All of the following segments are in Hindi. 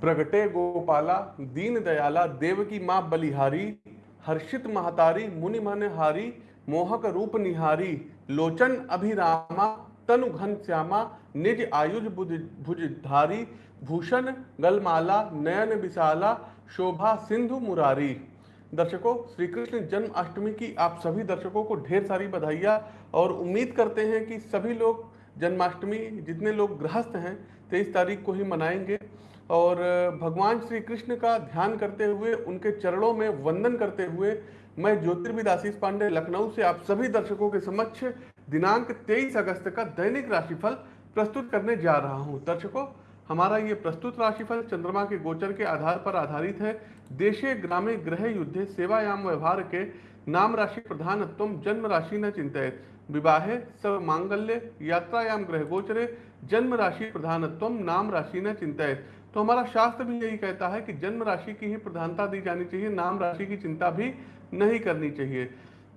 प्रगटे गोपाला, दीन दयाला, देव की माँ बलिहारी, हर्षित महतारी, मुनि मन हारी मोहक रूप निहारी, लोचन अभिरामा, तनु घन श्यामा, निज आयुज भुजधारी, भूषण गलमाला, नयन विशाला, शोभा सिंधु मुरारी। दर्शकों श्री कृष्ण जन्माष्टमी की आप सभी दर्शकों को ढेर सारी बधाइयाँ और उम्मीद करते हैं कि सभी लोग जन्माष्टमी, जितने लोग गृहस्थ हैं, तेईस तारीख को ही मनाएँगे। और भगवान श्री कृष्ण का ध्यान करते हुए, उनके चरणों में वंदन करते हुए, मैं ज्योतिर्विद आशीष पांडे, लखनऊ से आप सभी दर्शकों के समक्ष दिनांक 23 अगस्त का दैनिक राशिफल प्रस्तुत करने जा रहा हूँ। दर्शकों, हमारा ये प्रस्तुत राशिफल चंद्रमा के गोचर के आधार पर आधारित है। देशे ग्रामे ग्रह युद्धे सेवायाम व्यवहार के नाम राशि प्रधानत्व जन्म राशि न चिंतित विवाहे सर्व मांगल्य, यात्रायाम ग्रह गोचरे, जन्म राशि प्रधानत्व नाम राशि न चिंतित तो हमारा शास्त्र भी यही कहता है कि जन्म राशि की ही प्रधानता दी जानी चाहिए, नाम राशि की चिंता भी नहीं करनी चाहिए।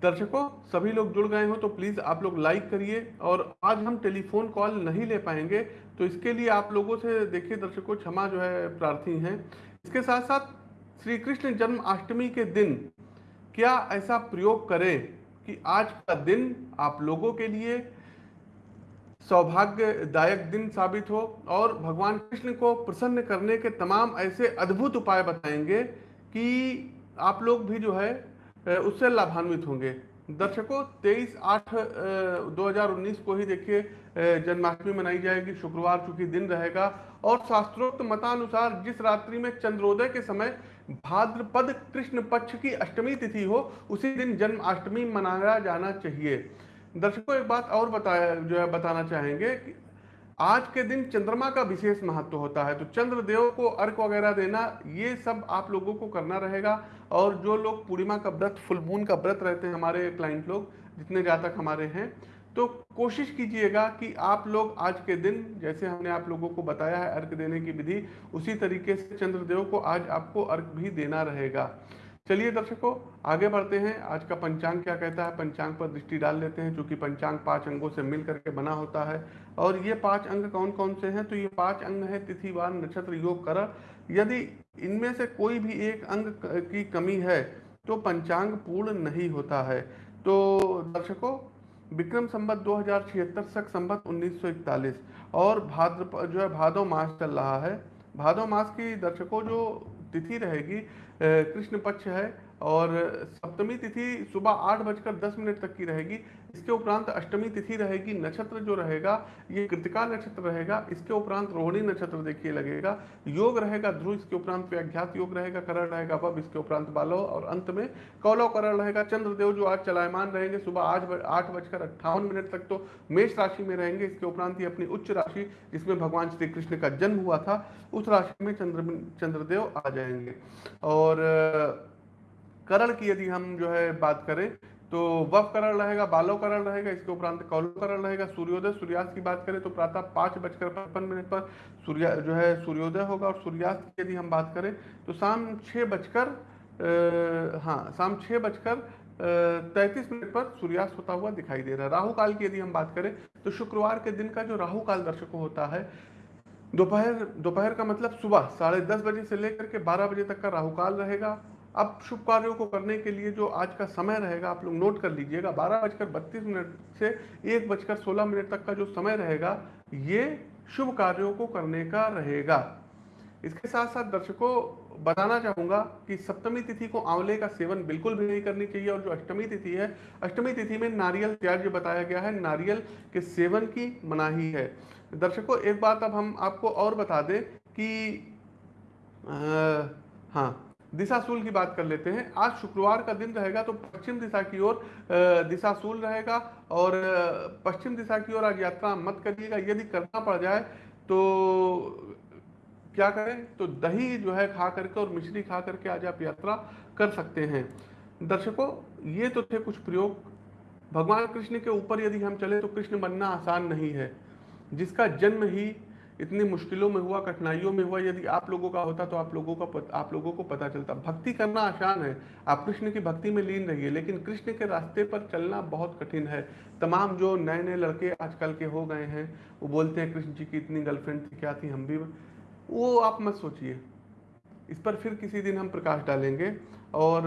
दर्शकों, सभी लोग जुड़ गए हो तो प्लीज़ आप लोग लाइक करिए और आज हम टेलीफोन कॉल नहीं ले पाएँगे तो इसके लिए आप लोगों से देखिए दर्शकों, क्षमा जो है प्रार्थी हैं। इसके साथ साथ श्री कृष्ण जन्माष्टमी के दिन, क्या ऐसा प्रयोग करें कि आज का दिन आप लोगों के लिए सौभाग्यदायक दिन साबित हो और भगवान कृष्ण को प्रसन्न करने के तमाम ऐसे अद्भुत उपाय बताएँगे कि आप लोग भी जो है उससे लाभान्वित होंगे। दर्शकों 23 आठ 2019 को ही देखिए जन्माष्टमी मनाई जाएगी, शुक्रवार चूँकि दिन रहेगा। और शास्त्रोक्त मतानुसार जिस रात्रि में चंद्रोदय के समय भाद्रपद कृष्ण पक्ष की अष्टमी तिथि हो, उसी दिन जन्माष्टमी मनाया जाना चाहिए। दर्शकों, एक बात और बताया, जो है, बताना चाहेंगे कि आज के दिन चंद्रमा का विशेष महत्व होता है। तो चंद्रदेव को अर्क वगैरह देना, ये सब आप लोगों को करना रहेगा। और जो लोग पूर्णिमा का व्रत फुल मून का व्रत रहते हैं, हमारे क्लाइंट लोग, जितने जातक हमारे हैं तो कोशिश कीजिएगा कि आप लोग आज के दिन, जैसे हमने आप लोगों को बताया है अर्घ देने की विधि, उसी तरीके से चंद्रदेव को आज आपको अर्घ भी देना रहेगा। चलिए दर्शकों, आगे बढ़ते हैं। आज का पंचांग क्या कहता है? पंचांग पर दृष्टि डाल लेते हैं क्योंकि पंचांग पाँच अंगों से मिल करके बना होता है। और ये पाँच अंग कौन कौन से हैं? तो ये पाँच अंग है तिथिवार नक्षत्र, योग कर यदि इनमें से कोई भी एक अंग की कमी है तो पंचांग पूर्ण नहीं होता है। तो दर्शकों, विक्रम संबत दो हज़ार छिहत्तर सक संबत उन्नीस और भाद्र जो है भादो मास चल रहा है। भादो मास की दर्शकों, जो तिथि रहेगी कृष्ण पक्ष है और सप्तमी तिथि सुबह आठ बजकर दस मिनट तक की रहेगी। इसके उपरांत अष्टमी तिथि रहेगी, नक्षत्र जो रहेगा, ये कृतिका नक्षत्र रहेगा, इसके उपरांत रोहिणी नक्षत्र देखिए लगेगा, योग रहेगा, ध्रुव, इसके उपरांत व्याघ्यात योग रहेगा, करण रहेगा, वब, इसके उपरांत बालो, और अंत में कौलव करण रहेगा, चंद्रदेव जो आज चलायमान रहेंगे सुबह आठ आठ बजकर अट्ठावन मिनट तक तो मेष राशि में रहेंगे, इसके उपरांत ही अपनी उच्च राशि, जिसमें भगवान श्री कृष्ण का जन्म हुआ था, उस राशि में चंद्र, चंद्रदेव आ जाएँगे। और करण की यदि हम जो है बात करें तो वफ करण रहेगा, बालो करण रहेगा, इसके उपरांत कौलो करण रहेगा, सूर्योदय, सूर्यास्त की बात करें तो प्रातः पाँच बजकर पचपन मिनट पर सूर्य, जो है सूर्योदय होगा और सूर्यास्त की यदि हम बात करें तो शाम छः बजकर हाँ शाम छः बजकर तैतीस मिनट पर सूर्यास्त होता हुआ दिखाई दे रहा है। राहु काल की यदि हम बात करें तो शुक्रवार के दिन का जो राहु काल दर्शकों होता है, दोपहर दोपहर का मतलब सुबह साढ़े दस बजे से लेकर के बारह बजे तक का राहु काल रहेगा। अब शुभ कार्यों को करने के लिए जो आज का समय रहेगा आप लोग नोट कर लीजिएगा बारह बजकर बत्तीस मिनट से एक बजकर सोलह मिनट तक का जो समय रहेगा ये शुभ कार्यों को करने का रहेगा। इसके साथ साथ दर्शकों बताना चाहूँगा कि सप्तमी तिथि को आंवले का सेवन बिल्कुल भी नहीं करनी चाहिए और जो अष्टमी तिथि है अष्टमी तिथि में नारियल त्याज्य बताया गया है नारियल के सेवन की मनाही है। दर्शकों एक बात अब हम आपको और बता दें कि आ, हाँ दिशाशूल की बात कर लेते हैं। आज शुक्रवार का दिन रहेगा तो पश्चिम दिशा की ओर दिशाशूल रहेगा और पश्चिम दिशा की ओर आज यात्रा मत करिएगा। यदि करना पड़ जाए तो क्या करें? तो दही जो है खा करके और मिश्री खा करके आज आप यात्रा कर सकते हैं। दर्शकों, ये तो थे कुछ प्रयोग। भगवान कृष्ण के ऊपर यदि हम चले तो कृष्ण बनना आसान नहीं है। जिसका जन्म ही इतनी मुश्किलों में हुआ, कठिनाइयों में हुआ, यदि आप लोगों का होता तो आप लोगों का आप लोगों को पता चलता। भक्ति करना आसान है। आप कृष्ण की भक्ति में लीन रहिए, लेकिन कृष्ण के रास्ते पर चलना बहुत कठिन है। तमाम जो नए नए लड़के आजकल के हो गए हैं, वो बोलते हैं, कृष्ण जी की इतनी गर्लफ्रेंड थी, क्या थी हम भी? वो आप मत सोचिए। इस पर फिर किसी दिन हम प्रकाश डालेंगे। और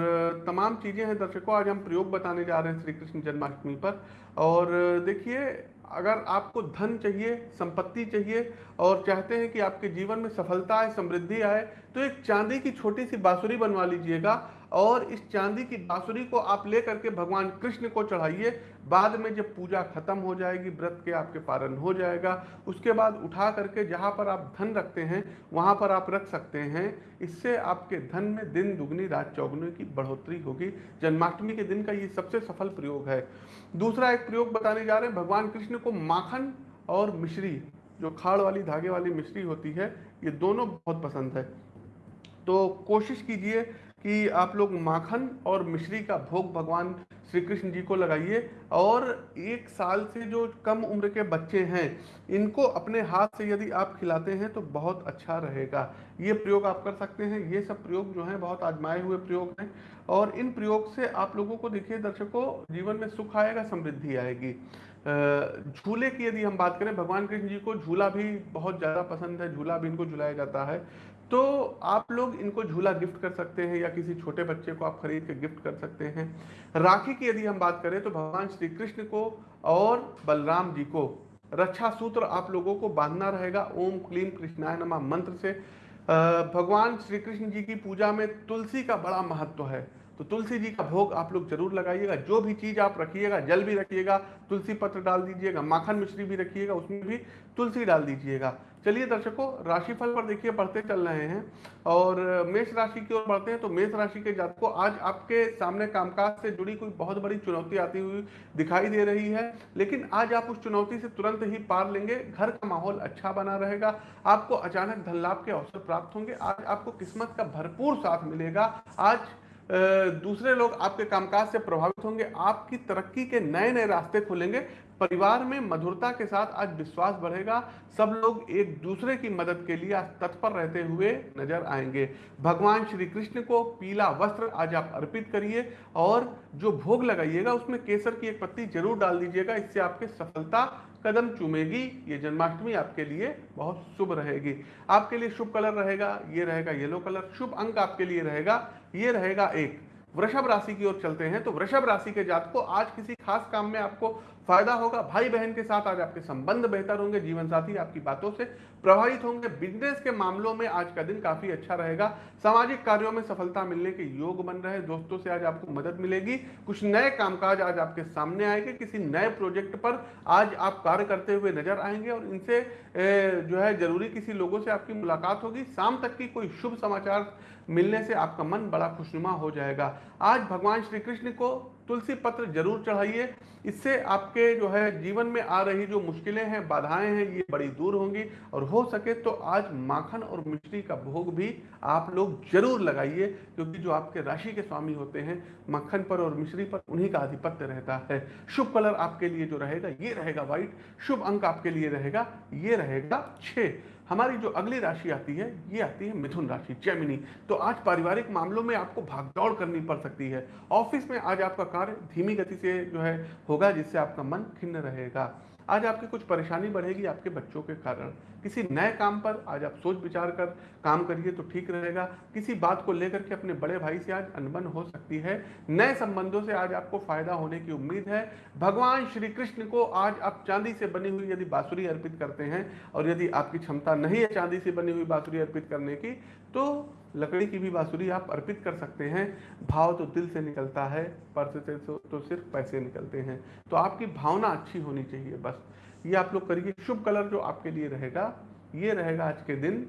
तमाम चीज़ें हैं दर्शकों, आज हम प्रयोग बताने जा रहे हैं श्री कृष्ण जन्माष्टमी पर। और देखिए अगर आपको धन चाहिए, संपत्ति चाहिए और चाहते हैं कि आपके जीवन में सफलता आए, समृद्धि आए तो एक चांदी की छोटी सी बांसुरी बनवा लीजिएगा। और इस चांदी की बांसुरी को आप ले करके भगवान कृष्ण को चढ़ाइए। बाद में जब पूजा खत्म हो जाएगी, व्रत के आपके पारण हो जाएगा। उसके बाद उठा करके जहाँ पर आप धन रखते हैं, वहाँ पर आप रख सकते हैं। इससे आपके धन में दिन दुगनी, रात चौगुनी की बढ़ोतरी होगी। जन्माष्टमी के दिन का ये सबसे सफल प्रयोग है। दूसरा एक प्रयोग बताने जा रहे हैं, भगवान कृष्ण को माखन और मिश्री, जो खाड़ वाली, धागे वाली मिश्री होती है, ये दोनों बहुत पसंद है। तो कोशिश कीजिए कि आप लोग माखन और मिश्री का भोग भगवान श्री कृष्ण जी को लगाइए। और एक साल से जो कम उम्र के बच्चे हैं, इनको अपने हाथ से यदि आप खिलाते हैं तो बहुत अच्छा रहेगा। ये प्रयोग आप कर सकते हैं। ये सब प्रयोग जो हैं, बहुत आजमाए हुए प्रयोग हैं। और इन प्रयोग से आप लोगों को देखिए, दर्शकों, जीवन में सुख आएगा, समृद्धि आएगी। झूले की यदि हम बात करें, भगवान कृष्ण जी को झूला भी बहुत ज़्यादा पसंद है, झूला भी इनको झुलाया जाता है। तो आप लोग इनको झूला गिफ्ट कर सकते हैं या किसी छोटे बच्चे को आप खरीद के गिफ्ट कर सकते हैं। राखी की यदि हम बात करें तो भगवान श्री कृष्ण को और बलराम जी को रक्षा सूत्र आप लोगों को बांधना रहेगा। ओम क्लीम कृष्णाय नमा मंत्र से। भगवान श्री कृष्ण जी की पूजा में तुलसी का बड़ा महत्व है। तो तुलसी जी का भोग आप लोग ज़रूर लगाइएगा, जो भी चीज़ आप रखिएगा, जल भी रखिएगा, तुलसी पत्र डाल दीजिएगा, माखन मिश्री भी रखिएगा, उसमें भी तुलसी डाल दीजिएगा। चलिए दर्शकों, राशिफल पर देखिए, बढ़ते चल रहे हैं और मेष राशि की ओर बढ़ते हैं तो मेष राशि के जातकों, आज आपके सामने कामकाज से जुड़ी कोई बहुत बड़ी चुनौती आती हुई दिखाई दे रही है, लेकिन आज आप उस चुनौती से तुरंत ही पार लेंगे, घर का माहौल अच्छा बना रहेगा, आपको अचानक धन लाभ के अवसर प्राप्त होंगे, आज आपको किस्मत का भरपूर साथ मिलेगा, आज दूसरे लोग आपके कामकाज से प्रभावित होंगे, आपकी तरक्की के नए नए रास्ते खुलेंगे। परिवार में मधुरता के साथ आज विश्वास बढ़ेगा। सब लोग एक दूसरे की मदद के लिए आज तत्पर रहते हुए नज़र आएँगे। भगवान श्री कृष्ण को पीला वस्त्र आज आप अर्पित करिए और जो भोग लगाइएगा, उसमें केसर की एक पत्ती ज़रूर डाल दीजिएगा। इससे आपके सफलता कदम चूमेगी, ये जन्माष्टमी आपके लिए बहुत शुभ रहेगी। आपके लिए शुभ कलर रहेगा, ये रहेगा येलो कलर, शुभ अंक आपके लिए रहेगा, ये रहेगा एक। वृषभ राशि की ओर चलते हैं तो वृषभ राशि के जात को आज किसी खास काम में आपको फ़ायदा होगा। भाई बहन के साथ आज आपके संबंध बेहतर होंगे जीवन साथी आपकी बातों से प्रभावित होंगे। बिज़नेस के मामलों में आज का दिन काफ़ी अच्छा रहेगा। सामाजिक कार्यों में सफलता मिलने के योग बन रहे दोस्तों से आज आपको मदद मिलेगी। कुछ नए कामकाज आज आपके सामने आएँगे। किसी नए प्रोजेक्ट पर आज आप कार्य करते हुए नज़र आएँगे और इनसे जो है ज़रूरी किसी लोगों से आपकी मुलाकात होगी। शाम तक की कोई शुभ समाचार मिलने से आपका मन बड़ा खुशनुमा हो जाएगा। आज भगवान श्री कृष्ण को तुलसी पत्र ज़रूर चढ़ाइए। इससे आपके जो है जीवन में आ रही जो मुश्किलें हैं, बाधाएँ हैं, ये बड़ी दूर होंगी। और हो सके तो आज माखन और मिश्री का भोग भी आप लोग ज़रूर लगाइए, क्योंकि जो आपके राशि के स्वामी होते हैं मक्खन पर और मिश्री पर उन्हीं का आधिपत्य रहता है। शुभ कलर आपके लिए जो रहेगा, ये रहेगा व्हाइट शुभ अंक आपके लिए रहेगा, ये रहेगा छः हमारी जो अगली राशि आती है, ये आती है मिथुन राशि जैमिनी तो आज पारिवारिक मामलों में आपको भागदौड़ करनी पड़ सकती है। ऑफ़िस में आज आपका कार्य धीमी गति से जो है होगा, जिससे आपका मन खिन्न रहेगा। आज आपकी कुछ परेशानी बढ़ेगी आपके बच्चों के कारण। किसी नए काम पर आज आप सोच विचार कर काम करिए तो ठीक रहेगा। किसी बात को लेकर के अपने बड़े भाई से आज अनबन हो सकती है। नए संबंधों से आज आपको फ़ायदा होने की उम्मीद है। भगवान श्री कृष्ण को आज आप चांदी से बनी हुई यदि बांसुरी अर्पित करते हैं और यदि आपकी क्षमता नहीं है चांदी से बनी हुई बांसुरी अर्पित करने की तो लकड़ी की भी बांसुरी आप अर्पित कर सकते हैं। भाव तो दिल से निकलता है पर्स से तो सिर्फ़ पैसे निकलते हैं। तो आपकी भावना अच्छी होनी चाहिए, बस। ये आप लोग करिए। शुभ कलर जो आपके लिए रहेगा, ये रहेगा आज के दिन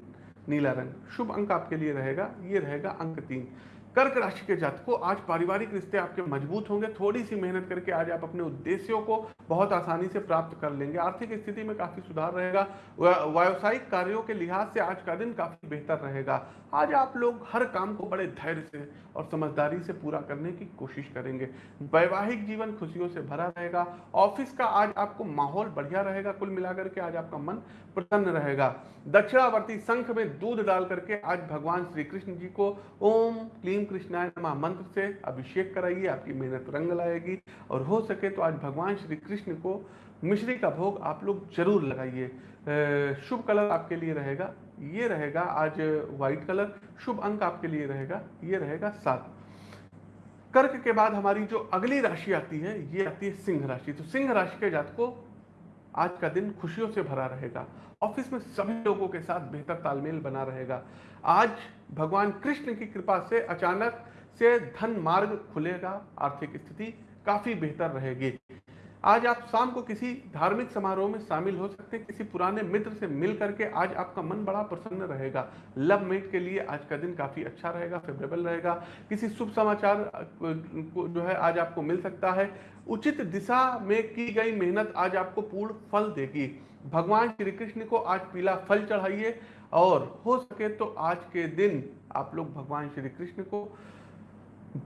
नीला रंग। शुभ अंक आपके लिए रहेगा, ये रहेगा अंक तीन। कर्क राशि के जातकों, आज पारिवारिक रिश्ते आपके मज़बूत होंगे। थोड़ी सी मेहनत करके आज आप अपने उद्देश्यों को बहुत आसानी से प्राप्त कर लेंगे। आर्थिक स्थिति में काफ़ी सुधार रहेगा। व्यावसायिक कार्यों के लिहाज से आज का दिन काफ़ी बेहतर रहेगा। आज आप लोग हर काम को बड़े धैर्य से और समझदारी से पूरा करने की कोशिश करेंगे। वैवाहिक जीवन खुशियों से भरा रहेगा। ऑफ़िस का आज आपको माहौल बढ़िया रहेगा। कुल मिलाकर के आज आपका मन प्रसन्न रहेगा। दक्षिणावर्ती संख में दूध डाल करके आज भगवान श्री कृष्ण जी को ओम, क्लीम कृष्णाय नमा। मंत्र से अभिषेक कराइए, आपकी मेहनत रंग लाएगी। और हो सके तो आज भगवान श्री कृष्ण को मिश्री का भोग आप लोग ज़रूर लगाइए। शुभ कलर आपके लिए रहेगा, ये रहेगा आज व्हाइट कलर, शुभ अंक आपके लिए रहेगा, ये रहेगा सात। कर्क के बाद हमारी जो अगली राशि आती है, ये आती है सिंह राशि। तो सिंह राशि के जातकों आज का दिन खुशियों से भरा रहेगा। ऑफ़िस में सभी लोगों के साथ बेहतर तालमेल बना रहेगा। आज भगवान कृष्ण की कृपा से अचानक से धन मार्ग खुलेगा, आर्थिक स्थिति काफ़ी बेहतर रहेगी। आज आप शाम को किसी धार्मिक समारोह में शामिल हो सकते हैं, किसी पुराने मित्र से मिल करके आज आपका मन बड़ा प्रसन्न रहेगा। लव मेट के लिए आज का दिन काफ़ी अच्छा रहेगा फेवरेबल रहेगा। किसी शुभ समाचार को जो है आज आपको मिल सकता है। उचित दिशा में की गई मेहनत आज आपको पूर्ण फल देगी। भगवान श्री कृष्ण को आज पीला फल चढ़ाइए और हो सके तो आज के दिन आप लोग भगवान श्री कृष्ण को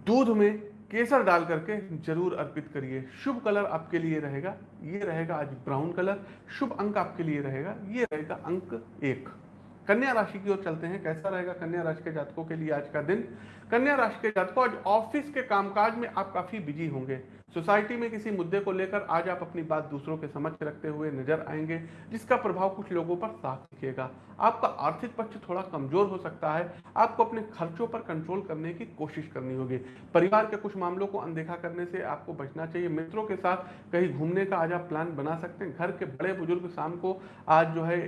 दूध में केसर डाल करके ज़रूर अर्पित करिए। शुभ कलर आपके लिए रहेगा, ये रहेगा आज ब्राउन कलर, शुभ अंक आपके लिए रहेगा, ये रहेगा अंक एक। कन्या राशि की ओर चलते हैं, कैसा रहेगा कन्या राशि के जातकों के लिए आज का दिन? कन्या राशि के जातकों, आज ऑफ़िस के कामकाज में आप काफ़ी बिज़ी होंगे सोसाइटी में किसी मुद्दे को लेकर आज आप अपनी बात दूसरों के समझ रखते हुए नज़र आएँगे, जिसका प्रभाव कुछ लोगों पर साफ़ दिखेगा। आपका आर्थिक पक्ष थोड़ा कमज़ोर हो सकता है। आपको अपने खर्चों पर कंट्रोल करने की कोशिश करनी होगी। परिवार के कुछ मामलों को अनदेखा करने से आपको बचना चाहिए। मित्रों के साथ कहीं घूमने का आज आप प्लान बना सकते हैं। घर के बड़े बुज़ुर्ग शाम को आज जो है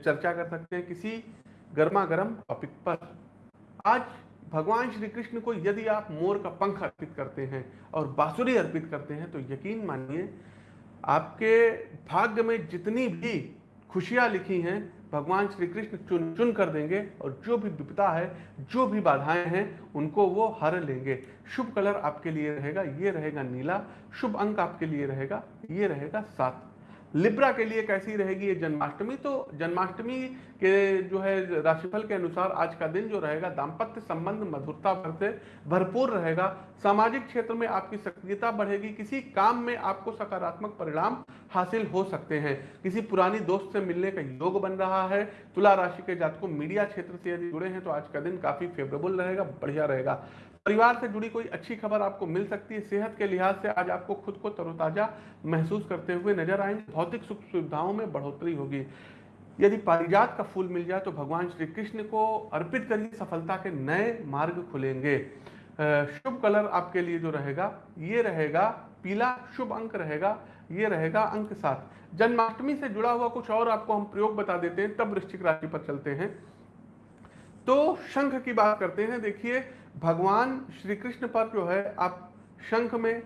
चर्चा कर सकते हैं किसी गर्म टॉपिक पर। आज भगवान श्री कृष्ण को यदि आप मोर का पंख अर्पित करते हैं और बांसुरी अर्पित करते हैं तो यकीन मानिए, आपके भाग्य में जितनी भी खुशियाँ लिखी हैं, भगवान श्री कृष्ण चुन चुन कर देंगे और जो भी विपदा है, जो भी बाधाएँ हैं, उनको वो हर लेंगे। शुभ कलर आपके लिए रहेगा, ये रहेगा नीला। शुभ अंक आपके लिए रहेगा, ये रहेगा सात। लिब्रा के लिए कैसी रहेगी ये जन्माष्टमी? तो जन्माष्टमी के जो है, राशिफल के अनुसार आज का दिन जो रहेगा, दाम्पत्य संबंध, मधुरता भर से भरपूर रहेगा। सामाजिक क्षेत्र में आपकी सक्रियता बढ़ेगी, किसी काम में आपको सकारात्मक परिणाम हासिल हो सकते हैं। किसी पुरानी दोस्त से मिलने का योग बन रहा है। तुला राशि के जातकों, मीडिया क्षेत्र से यदि जुड़े हैं तो आज का दिन काफ़ी फेवरेबल रहेगा, बढ़िया रहेगा। परिवार से जुड़ी कोई अच्छी खबर आपको मिल सकती है। सेहत के लिहाज से आज आपको खुद को तरोताजा महसूस करते हुए नज़र आएँगे। भौतिक सुख सुविधाओं में बढ़ोतरी होगी। यदि पारिजात का फूल मिल जाए तो भगवान श्री कृष्ण को अर्पित करिए, सफलता के नए मार्ग खुलेंगे। शुभ कलर आपके लिए जो रहेगा, ये रहेगा पीला, शुभ अंक रहेगा, ये रहेगा अंक सात। जन्माष्टमी से जुड़ा हुआ कुछ और आपको हम प्रयोग बता देते हैं, तब वृश्चिक राशि पर चलते हैं। तो शंख की बात करते हैं, देखिए भगवान श्री कृष्ण पर जो है, आप शंख में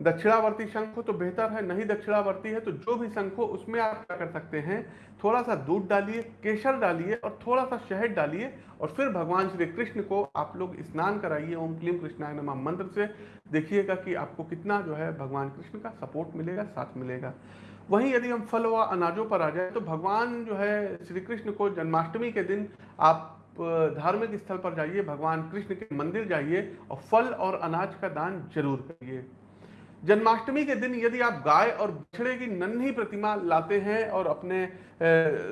दक्षिणावर्ती शंख हो तो बेहतर है, नहीं दक्षिणावर्ती है तो जो भी शंख हो, उसमें आप क्या कर सकते हैं थोड़ा सा दूध डालिए, केसर डालिए और थोड़ा सा शहद डालिए और फिर भगवान श्री कृष्ण को आप लोग स्नान कराइए, ओम क्लीम कृष्णाय नमा मंत्र से। देखिएगा कि आपको कितना जो है भगवान कृष्ण का सपोर्ट मिलेगा, साथ मिलेगा। वहीं यदि हम फल व अनाजों पर आ जाए तो भगवान जो है श्री कृष्ण को जन्माष्टमी के दिन आप धार्मिक स्थल पर जाइए, भगवान कृष्ण के मंदिर जाइए और फल और अनाज का दान ज़रूर करिए। जन्माष्टमी के दिन यदि आप गाय और बछड़े की नन्ही प्रतिमा लाते हैं और अपने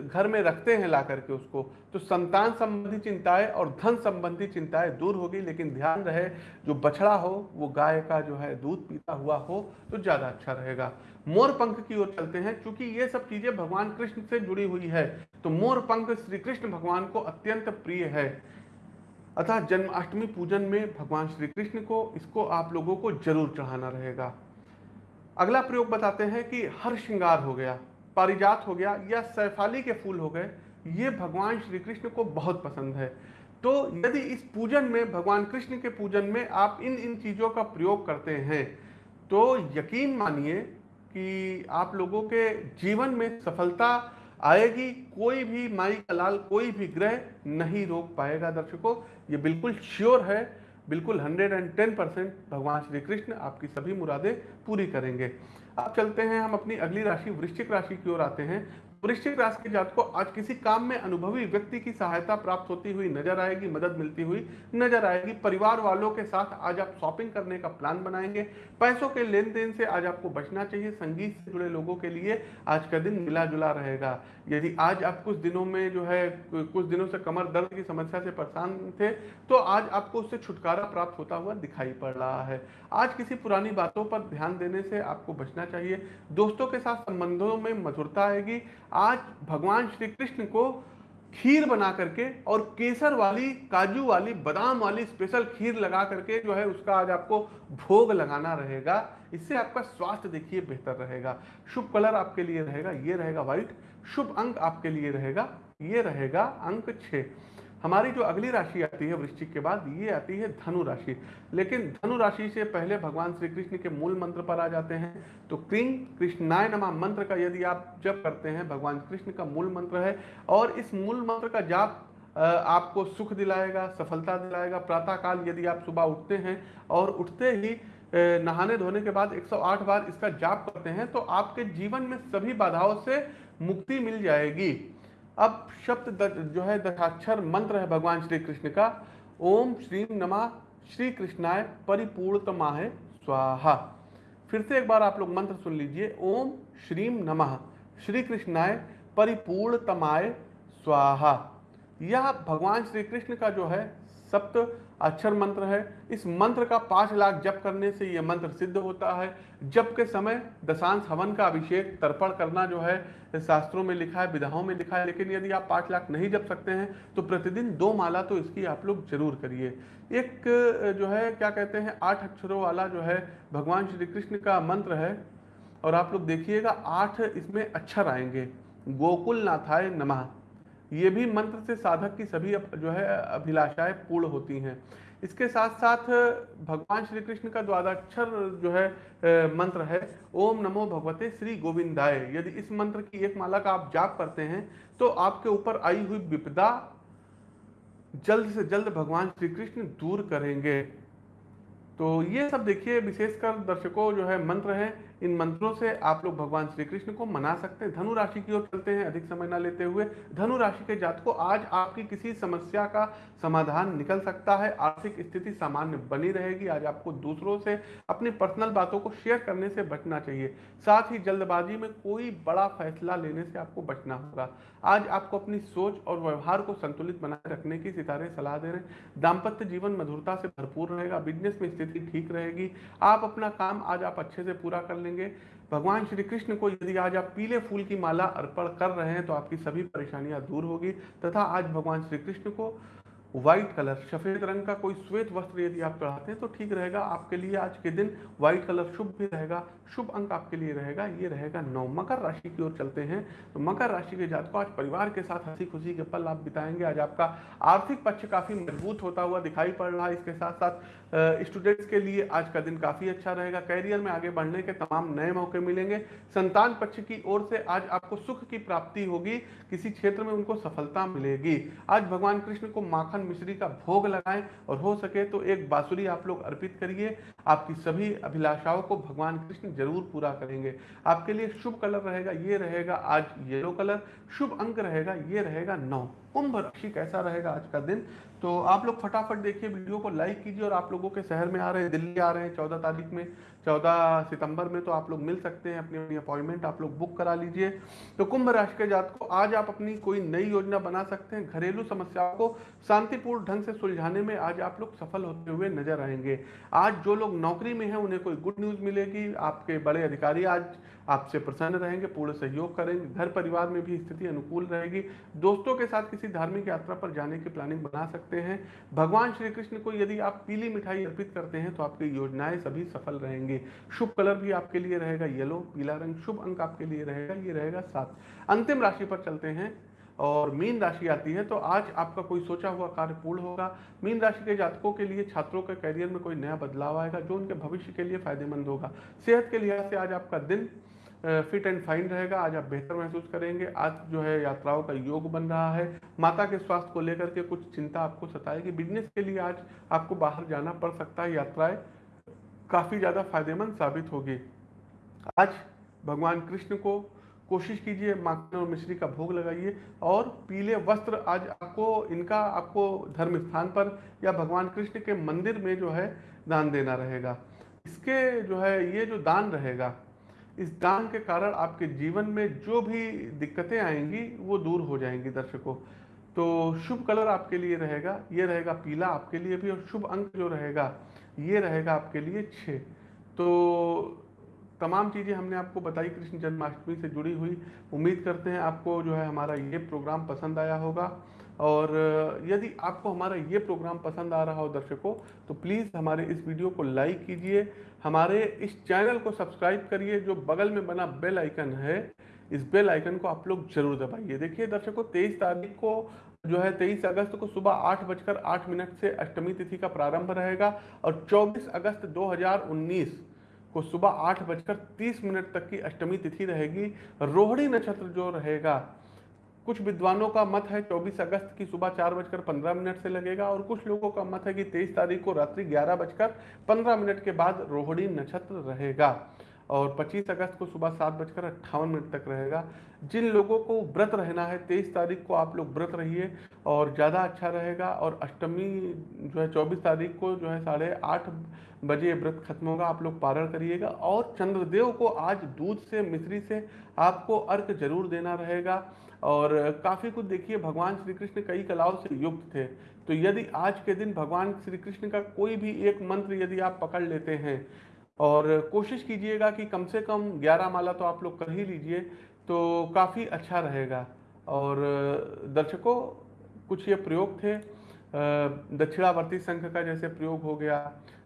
घर में रखते हैं ला करके उसको तो संतान संबंधी चिंताएँ और धन संबंधी चिंताएँ दूर होगी, लेकिन ध्यान रहे, जो बछड़ा हो, वो गाय का जो है दूध पीता हुआ हो तो ज़्यादा अच्छा रहेगा। मोर पंख की ओर चलते हैं क्योंकि ये सब चीज़ें भगवान कृष्ण से जुड़ी हुई है तो मोर पंख श्री कृष्ण भगवान को अत्यंत प्रिय है। अतः जन्माष्टमी पूजन में भगवान श्री कृष्ण को, इसको आप लोगों को ज़रूर चढ़ाना रहेगा। अगला प्रयोग बताते हैं कि हर श्रृंगार हो गया, पारिजात हो गया या सैफाली के फूल हो गए, ये भगवान श्री कृष्ण को बहुत पसंद है। तो यदि इस पूजन में, भगवान कृष्ण के पूजन में आप इन इन चीज़ों का प्रयोग करते हैं तो यकीन मानिए कि आप लोगों के जीवन में सफलता आएगी, कोई भी माई का लाल, कोई भी ग्रह नहीं रोक पाएगा दर्शकों। ये बिल्कुल श्योर है, बिल्कुल 110 परसेंट भगवान श्री कृष्ण आपकी सभी मुरादें पूरी करेंगे। अब चलते हैं, हम अपनी अगली राशि, वृश्चिक राशि की ओर आते हैं। वृश्चिक राशि के जात को आज किसी काम में अनुभवी व्यक्ति की सहायता प्राप्त होती हुई नज़र आएगी, मदद मिलती हुई नज़र आएगी। परिवार वालों के साथ आज आप शॉपिंग करने का प्लान बनाएँगे। पैसों के लेन देन से आज आपको बचना चाहिए। संगीत से जुड़े लोगों के लिए आज का दिन मिला जुला रहेगा। यदि आज आप कुछ दिनों में जो है, कुछ दिनों से कमर दर्द की समस्या से परेशान थे तो आज आपको उससे छुटकारा प्राप्त होता हुआ दिखाई पड़ रहा है। आज किसी पुरानी बातों पर ध्यान देने से आपको बचना चाहिए। दोस्तों के साथ संबंधों में मधुरता आएगी। आज भगवान श्री कृष्ण को खीर बना करके और केसर वाली, काजू वाली, बादाम वाली स्पेशल खीर लगा करके जो है उसका आज आपको भोग लगाना रहेगा। इससे आपका स्वास्थ्य देखिए बेहतर रहेगा। शुभ कलर आपके लिए रहेगा, ये रहेगा व्हाइट शुभ अंक आपके लिए रहेगा, ये रहेगा अंक छ हमारी जो अगली राशि आती है वृश्चिक के बाद, ये आती है धनु राशि। लेकिन धनु राशि से पहले भगवान श्री कृष्ण के मूल मंत्र पर आ जाते हैं। तो क्रिंग कृष्णाय नमा मंत्र का यदि आप जप करते हैं, भगवान कृष्ण का मूल मंत्र है और इस मूल मंत्र का जाप आपको सुख दिलाएगा, सफलता दिलाएगा। प्रातः काल यदि आप सुबह उठते हैं और उठते ही नहाने धोने के बाद 108 बार इसका जाप करते हैं तो आपके जीवन में सभी बाधाओं से मुक्ति मिल जाएगी। अब शब्द जो है दशाक्षर मंत्र है भगवान श्री कृष्ण का। ओम श्री नमा श्री कृष्णाय परिपूर्णतमा है स्वाहा। फिर से एक बार आप लोग मंत्र सुन लीजिए। ओम श्रीम नमः श्री कृष्णाय परिपूर्णतमाय स्वाहा। यह भगवान श्री कृष्ण का जो है सप्त अक्षर मंत्र है। इस मंत्र का पाँच लाख जप करने से यह मंत्र सिद्ध होता है। जप के समय दशांश हवन का अभिषेक तर्पण करना जो है, शास्त्रों में लिखा है, विधाओं में लिखा है। लेकिन यदि आप पाँच लाख नहीं जप सकते हैं तो प्रतिदिन दो माला तो इसकी आप लोग ज़रूर करिए। एक जो है, क्या कहते हैं, आठ अक्षरों वाला जो है, भगवान श्री कृष्ण का मंत्र है। और आप लोग देखिएगा, आठ इसमें अक्षर आएँगे। गोकुल नाथाय नमः। ये भी मंत्र से साधक की सभी जो है, अभिलाषाएँ पूर्ण होती हैं। इसके साथ साथ भगवान श्री कृष्ण का द्वादाक्षर जो है मंत्र है, ओम नमो भगवते श्री गोविंदाय। यदि इस मंत्र की एक माला का आप जाप करते हैं तो आपके ऊपर आई हुई विपदा जल्द से जल्द भगवान श्री कृष्ण दूर करेंगे। तो ये सब देखिए, विशेषकर दर्शकों जो है, मंत्र है इन मंत्रों से आप लोग भगवान श्री कृष्ण को मना सकते हैं। धनु राशि की ओर चलते हैं, अधिक समय ना लेते हुए। धनु राशि के जात को आज आपकी किसी समस्या का समाधान निकल सकता है। आर्थिक स्थिति सामान्य बनी रहेगी। आज आपको दूसरों से अपनी पर्सनल बातों को शेयर करने से बचना चाहिए। साथ ही जल्दबाजी में कोई बड़ा फैसला लेने से आपको बचना होगा। आज आपको अपनी सोच और व्यवहार को संतुलित बनाए रखने की सितारे सलाह दे रहे हैं। दाम्पत्य जीवन मधुरता से भरपूर रहेगा बिज़नेस में स्थिति ठीक रहेगी। आप अपना काम आज आप अच्छे से पूरा कर लेंगे। भगवान श्री कृष्ण को यदि आज आप पीले फूल की माला अर्पण कर रहे हैं तो आपकी सभी परेशानियाँ दूर होगी। तथा आज भगवान श्री कृष्ण को व्हाइट कलर सफ़ेद रंग का कोई श्वेत वस्त्र यदि आप चढ़ाते हैं तो ठीक रहेगा। आपके लिए आज के दिन व्हाइट कलर शुभ भी रहेगा। शुभ अंक आपके लिए रहेगा। ये रहेगा नौ। मकर राशि की ओर चलते हैं। तो मकर राशि के जातकों, आज परिवार के साथ हँसी खुशी के पल आप बिताएँगे। आज आपका आर्थिक पक्ष काफ़ी मज़बूत होता हुआ दिखाई पड़ रहा है। इसके साथ साथ स्टूडेंट्स के लिए आज का दिन काफ़ी अच्छा रहेगा। कैरियर में आगे बढ़ने के तमाम नए मौके मिलेंगे। संतान पक्ष की ओर से आज आपको सुख की प्राप्ति होगी। किसी क्षेत्र में उनको सफलता मिलेगी। आज भगवान कृष्ण को माखन मिश्री का भोग लगाएँ और हो सके तो एक बांसुरी आप लोग अर्पित करिए। आपकी सभी अभिलाषाओं को भगवान कृष्ण ज़रूर पूरा करेंगे। आपके लिए शुभ कलर रहेगा, ये रहेगा आज येलो कलर। शुभ अंक रहेगा, ये रहेगा नौ। कुंभ राशि कैसा रहेगा आज का दिन? तो आप लोग फटाफट देखिए, वीडियो को लाइक कीजिए और आप लोगों के शहर में आ रहे हैं, दिल्ली आ रहे हैं, चौदह तारीख में। चौदह सितंबर में तो आप लोग मिल सकते हैं, अपनी अपनी अपॉइंटमेंट आप लोग बुक करा लीजिए। तो कुंभ राशि के जात को आज आप अपनी कोई नई योजना बना सकते हैं, घरेलू समस्याओं को शांतिपूर्ण ढंग से सुलझाने में आज आप लोग सफल होते हुए नज़र आएँगे। आज जो लोग नौकरी में हैं, उन्हें कोई गुड न्यूज़ मिलेगी, आपके बड़े अधिकारी आज आपसे प्रसन्न रहेंगे, पूर्ण सहयोग करेंगे, घर परिवार में भी स्थिति अनुकूल रहेगी। दोस्तों के साथ किसी धार्मिक यात्रा पर जाने की प्लानिंग बना सकते हैं। भगवान श्री कृष्ण को यदि आप पीली मिठाई अर्पित करते हैं तो आपकी योजनाएँ सभी सफल रहेंगी। शुभ कलर भी आपके लिए रहेगा येलो, पीला रंग, शुभ अंक आपके लिए रहेगा, ये रहेगा सात। अंतिम राशि पर चलते हैं और मीन राशि आती है तो आज आपका कोई सोचा हुआ कार्य पूर्ण होगा। मीन राशि के जातकों के लिए, छात्रों के करियर में कोई नया बदलाव आएगा, जो उनके भविष्य के लिए फ़ायदेमंद होगा। सेहत के लिहाज से आज आपका दिन फिट एंड फाइन रहेगा। आज आप बेहतर महसूस करेंगे। आज जो है यात्राओं का योग बन रहा है। माता के स्वास्थ्य को लेकर के कुछ चिंता आपको सताएगी। बिज़नेस के लिए आज आपको बाहर जाना पड़ सकता है, यात्राएँ काफ़ी ज़्यादा फ़ायदेमंद साबित होगी। आज भगवान कृष्ण को कोशिश कीजिए, माखन और मिश्री का भोग लगाइए और पीले वस्त्र आज आपको, इनका आपको धर्म स्थान पर या भगवान कृष्ण के मंदिर में जो है दान देना रहेगा। इसके जो है, ये जो दान रहेगा, इस दान के कारण आपके जीवन में जो भी दिक्कतें आएँगी, वो दूर हो जाएँगी दर्शकों। तो शुभ कलर आपके लिए रहेगा, ये रहेगा पीला आपके लिए भी और शुभ अंक जो रहेगा ये रहेगा आपके लिए छ तो तमाम चीज़ें हमने आपको बताई कृष्ण जन्माष्टमी से जुड़ी हुई। उम्मीद करते हैं आपको जो है हमारा ये प्रोग्राम पसंद आया होगा। और यदि आपको हमारा ये प्रोग्राम पसंद आ रहा हो दर्शकों तो प्लीज़ हमारे इस वीडियो को लाइक कीजिए। हमारे इस चैनल को सब्सक्राइब करिए, जो बगल में बना बेल आइकन है, इस बेल आइकन को आप लोग ज़रूर दबाइए। देखिए दर्शकों, तेईस तारीख को जो है तेईस अगस्त को सुबह आठ बजकर आठ मिनट से अष्टमी तिथि का प्रारंभ रहेगा और चौबीस अगस्त 2019 को सुबह आठ बजकर तीस मिनट तक की अष्टमी तिथि रहेगी। रोहिणी नक्षत्र जो रहेगा, कुछ विद्वानों का मत है 24 अगस्त की सुबह चार बजकर पंद्रह मिनट से लगेगा और कुछ लोगों का मत है कि 23 तारीख को रात्रि ग्यारह बजकर पंद्रह मिनट के बाद रोहिणी नक्षत्र रहेगा। और 25 अगस्त को सुबह सात बजकर अट्ठावन मिनट तक रहेगा। जिन लोगों को व्रत रहना है, तेईस तारीख को आप लोग व्रत रहिए और ज़्यादा अच्छा रहेगा और अष्टमी जो है, चौबीस तारीख को जो है, साढ़े आठ बजे व्रत खत्म होगा, आप लोग पारण करिएगा और चंद्रदेव को आज दूध से, मिश्री से आपको अर्क ज़रूर देना रहेगा। और काफ़ी कुछ देखिए, भगवान श्री कृष्ण कई कलाओं से युक्त थे। तो यदि आज के दिन भगवान श्री कृष्ण का कोई भी एक मंत्र यदि आप पकड़ लेते हैं और कोशिश कीजिएगा कि कम से कम ग्यारह माला तो आप लोग कर ही लीजिए तो काफ़ी अच्छा रहेगा। और दर्शकों, कुछ ये प्रयोग थे। दक्षिणावर्ती संघ का जैसे प्रयोग हो गया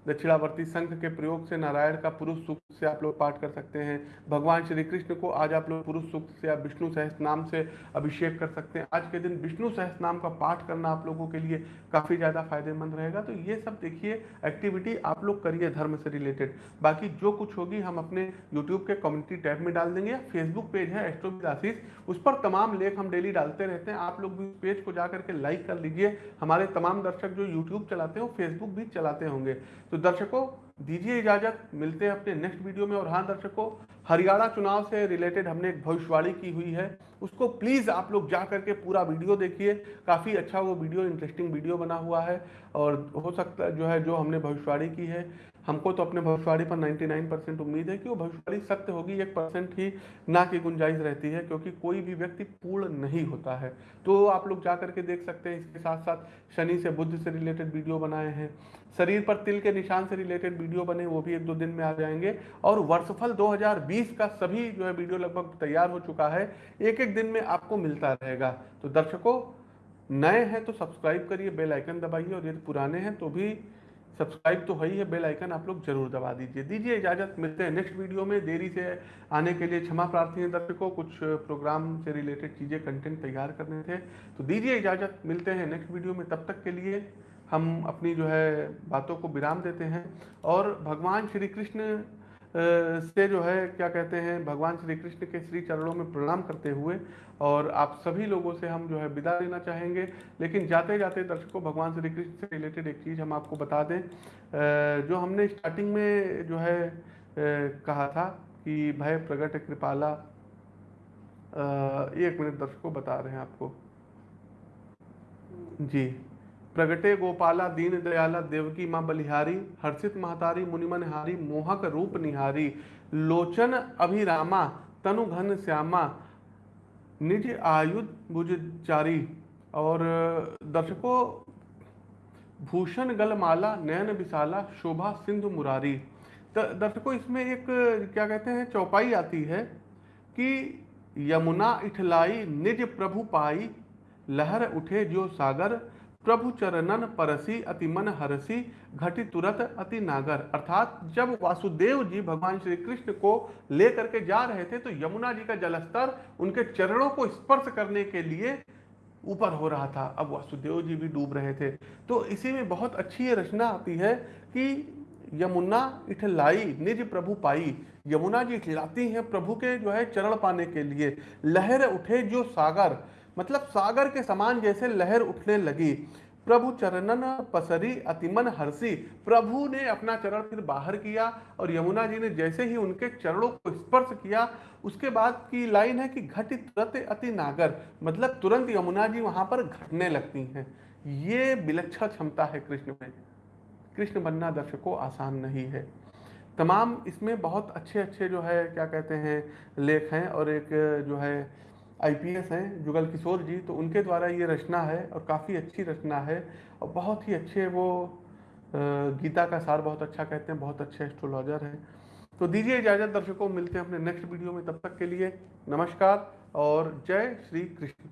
दक्षिणावर्ती संघ के प्रयोग से नारायण का पुरुष सूक्त से आप लोग पाठ कर सकते हैं। भगवान श्री कृष्ण को आज आप लोग पुरुष सूक्त से या विष्णु सहस नाम से अभिषेक कर सकते हैं। आज के दिन विष्णु सहस नाम का पाठ करना आप लोगों के लिए काफ़ी ज़्यादा फ़ायदेमंद रहेगा। तो ये सब देखिए एक्टिविटी आप लोग करिए धर्म से रिलेटेड बाकी जो कुछ होगी हम अपने यूट्यूब के कम्युनिटी टैब में डाल देंगे फेसबुक पेज है एस्ट्रोविद उस पर तमाम लेख हम डेली डालते रहते हैं। आप लोग भी पेज को जा करके लाइक कर लीजिए। हमारे तमाम दर्शक जो यूट्यूब चलाते हो फेसबुक भी चलाते होंगे। तो दर्शकों, दीजिए इजाज़त, मिलते हैं अपने नेक्स्ट वीडियो में। और हाँ दर्शकों, हरियाणा चुनाव से रिलेटेड हमने एक भविष्यवाणी की हुई है। उसको प्लीज़ आप लोग जा करके पूरा वीडियो देखिए। काफ़ी अच्छा वो वीडियो इंटरेस्टिंग वीडियो बना हुआ है। और हो सकता है जो है, जो हमने भविष्यवाणी की है। हमको तो अपने भविष्यवाणी पर 99 परसेंट उम्मीद है कि वो भविष्यवाणी सत्य होगी, एक परसेंट ही ना की गुंजाइश रहती है, क्योंकि कोई भी व्यक्ति पूर्ण नहीं होता है। तो आप लोग जा करके देख सकते हैं, इसके साथ साथ शनि से बुद्ध से रिलेटेड वीडियो बनाए हैं। शरीर पर तिल के निशान से रिलेटेड वीडियो बने, वो भी एक दो दिन में आ जाएँगे। और वर्षफल 2020 का सभी जो है वीडियो लगभग तैयार हो चुका है एक एक दिन में आपको मिलता रहेगा। तो दर्शकों, नए हैं तो सब्सक्राइब करिए, बेल आइकन दबाइए, और यदि पुराने हैं तो भी सब्सक्राइब तो है ही है, बेल आइकन आप लोग ज़रूर दबा दीजिए। दीजिए इजाज़त, मिलते हैं नेक्स्ट वीडियो में। देरी से आने के लिए क्षमा प्रार्थी है दर्शकों, कुछ प्रोग्राम से रिलेटेड चीज़ें, कंटेंट तैयार करने थे। तो दीजिए इजाज़त, मिलते हैं नेक्स्ट वीडियो में। तब तक के लिए हम अपनी जो है बातों को विराम देते हैं। और भगवान श्री कृष्ण से जो है, क्या कहते हैं, भगवान श्री कृष्ण के श्री चरणों में प्रणाम करते हुए और आप सभी लोगों से हम जो है विदा लेना चाहेंगे। लेकिन जाते जाते दर्शकों, भगवान श्री कृष्ण से रिलेटेड एक चीज़ हम आपको बता दें। जो हमने स्टार्टिंग में जो है कहा था कि भय प्रगट कृपाला। एक मिनट दर्शकों बता रहे हैं आपको। जी। प्रगटे गोपाला, दीन दयाला, देवकी माँ बलिहारी, हर्षित महतारी, मुनिमन हारी, मोहक रूप निहारी, लोचन अभिरामा, तनु घन श्यामा, निज आयुध भुजारी और दर्शकों, भूषण गलमाला, नयन विशाला, शोभा सिंधु मुरारी। दर्शकों, इसमें एक, क्या कहते हैं, चौपाई आती है कि यमुना इठलाई, निज प्रभु पाई, लहर उठे जो सागर प्रभु चरणन परसी, अति मन हरसी, घटी तुरत अति नागर। अर्थात जब वासुदेव जी भगवान श्री कृष्ण को लेकर के जा रहे थे तो यमुना जी का जलस्तर उनके चरणों को स्पर्श करने के लिए ऊपर हो रहा था। अब वासुदेव जी भी डूब रहे थे। तो इसी में बहुत अच्छी ये रचना आती है कि यमुना इठलाई निज प्रभु पाई। यमुना जी इठलाती हैं प्रभु के जो है चरण पाने के लिए। लहर उठे जो सागर मतलब सागर के समान जैसे लहर उठने लगी। प्रभु चरणन पसरी, अतिमन हर्षी प्रभु ने अपना चरण फिर बाहर किया और यमुना जी ने जैसे ही उनके चरणों को स्पर्श किया, उसके बाद की लाइन है कि घट तुरंत अति नागर। मतलब तुरंत यमुना जी वहाँ पर घटने लगती हैं। ये विलक्षण क्षमता है कृष्ण में। कृष्ण बनना दर्शकों आसान नहीं है। तमाम इसमें बहुत अच्छे अच्छे जो है, क्या कहते हैं, लेख हैं और एक जो है आईपीएस हैं, जुगल किशोर जी तो उनके द्वारा ये रचना है और काफ़ी अच्छी रचना है और बहुत ही अच्छे वो गीता का सार बहुत अच्छा कहते हैं, बहुत अच्छे एस्ट्रोलॉजर हैं। तो दीजिए इजाज़त दर्शकों, मिलते हैं अपने नेक्स्ट वीडियो में, तब तक के लिए नमस्कार और जय श्री कृष्ण।